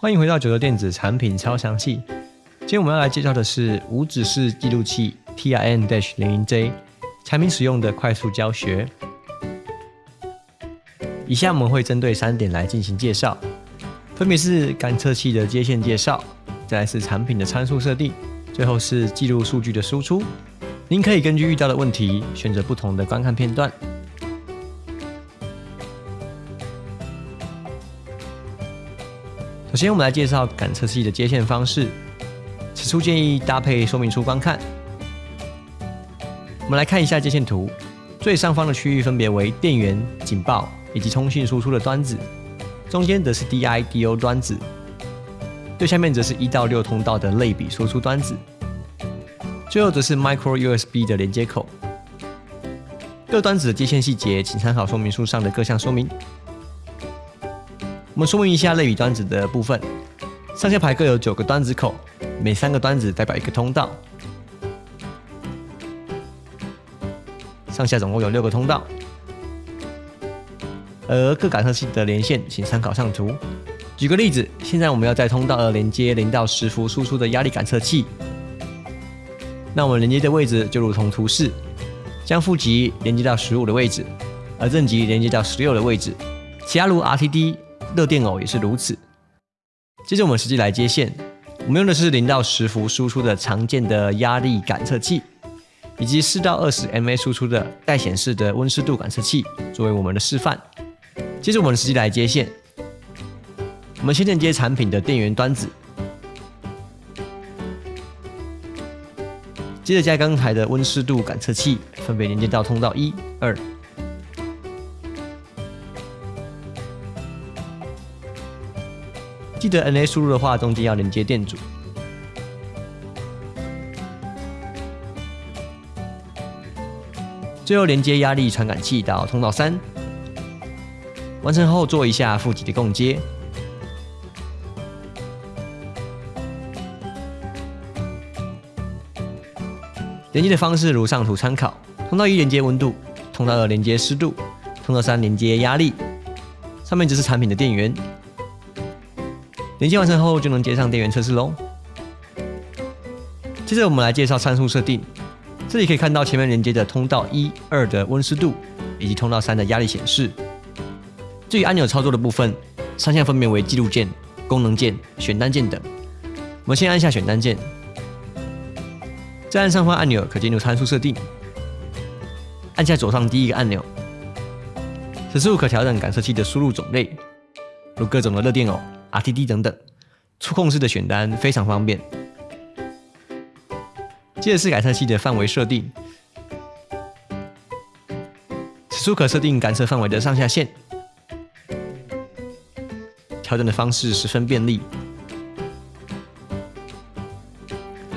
欢迎回到九州电子产品超详细。今天我们要来介绍的是无指示记录器 TRN-00J 产品使用的快速教学。以下我们会针对三点来进行介绍，分别是感测器的接线介绍，再来是产品的参数设定，最后是记录数据的输出。您可以根据遇到的问题选择不同的观看片段。首先，我们来介绍感测器的接线方式。此处建议搭配说明书观看。我们来看一下接线图，最上方的区域分别为电源、警报以及通讯输出的端子，中间则是 DI/DO 端子，最下面则是一到六通道的类比输出端子，最后则是 Micro USB 的连接口。各端子的接线细节，请参考说明书上的各项说明。我们说明一下类比端子的部分，上下排各有九个端子口，每三个端子代表一个通道，上下总共有六个通道。而各感测器的连线，请参考上图。举个例子，现在我们要在通道二连接零到十伏输出的压力感测器，那我们连接的位置就如同图示，将负极连接到十五的位置，而正极连接到十六的位置，其他如 RTD。热电偶也是如此。接着我们实际来接线，我们用的是零到十伏输出的常见的压力感测器，以及四到二十 MA 输出的带显示的温湿度感测器作为我们的示范。接着我们实际来接线，我们先连接产品的电源端子，接着将刚才的温湿度感测器分别连接到通道一、二。记得 NA 输入的话，中间要连接电阻。最后连接压力传感器到通道三，完成后做一下负极的供接。连接的方式如上图参考：通道一连接温度，通道二连接湿度，通道三连接压力。上面只是产品的电源。连接完成后，就能接上电源测试喽。接着我们来介绍参数设定。这里可以看到前面连接的通道一、二的温湿度，以及通道三的压力显示。至于按钮操作的部分，上下分别为记录键、功能键、选单键等。我们先按下选单键，再按上方按钮可进入参数设定。按下左上第一个按钮，此处可调整感测器的输入种类，如各种的热电偶。RTD 等等，触控式的选单非常方便。接着是感测器的范围设定，此处可设定感测范围的上下限，调整的方式十分便利，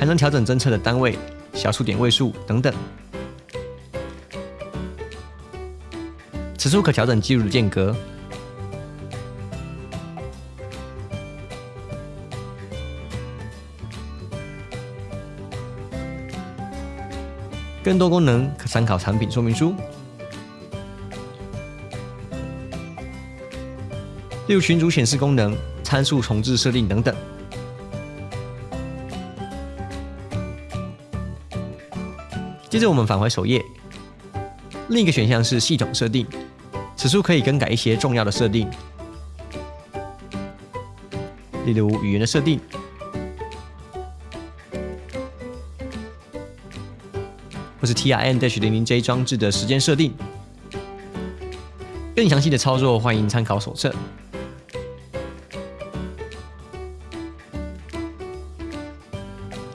还能调整侦测的单位、小数点位数等等。此处可调整记录的间隔。更多功能可参考产品说明书，例如群组显示功能、参数重置设定等等。接着我们返回首页，另一个选项是系统设定，此处可以更改一些重要的设定，例如语言的设定。或是 TRN-00J 装置的时间设定，更详细的操作欢迎参考手册。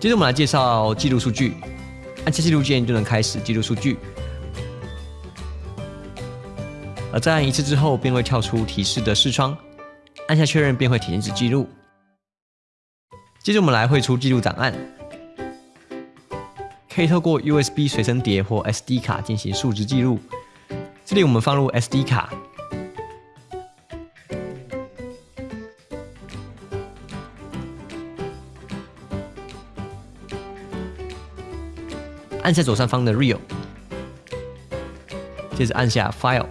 接着我们来介绍记录数据，按下记录键就能开始记录数据，而在按一次之后便会跳出提示的视窗，按下确认便会停止记录。接着我们来绘出记录档案。可以透过 USB 随身碟或 SD 卡进行数值记录。这里我们放入 SD 卡，按下左上方的 Real，接着按下 File，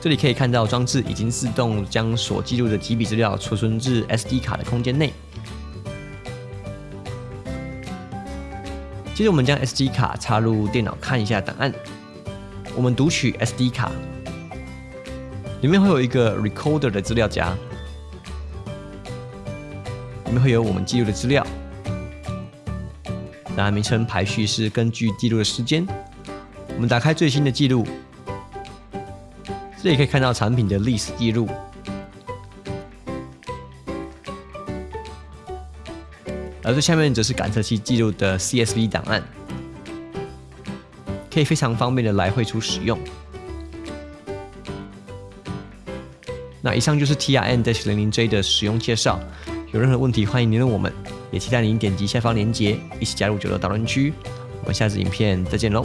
这里可以看到装置已经自动将所记录的几笔资料储存至 SD 卡的空间内。接着我们将 SD 卡插入电脑看一下档案。我们读取 SD 卡，里面会有一个 Recorder 的资料夹，里面会有我们记录的资料。档案名称排序是根据记录的时间。我们打开最新的记录，这里可以看到产品的历史记录。而最下面则是感测器记录的 CSV 档案，可以非常方便的来绘出使用。那以上就是 TRN-00J 的使用介绍，有任何问题欢迎联络我们，也期待您点击下方链接一起加入九楼讨论区。我们下次影片再见喽！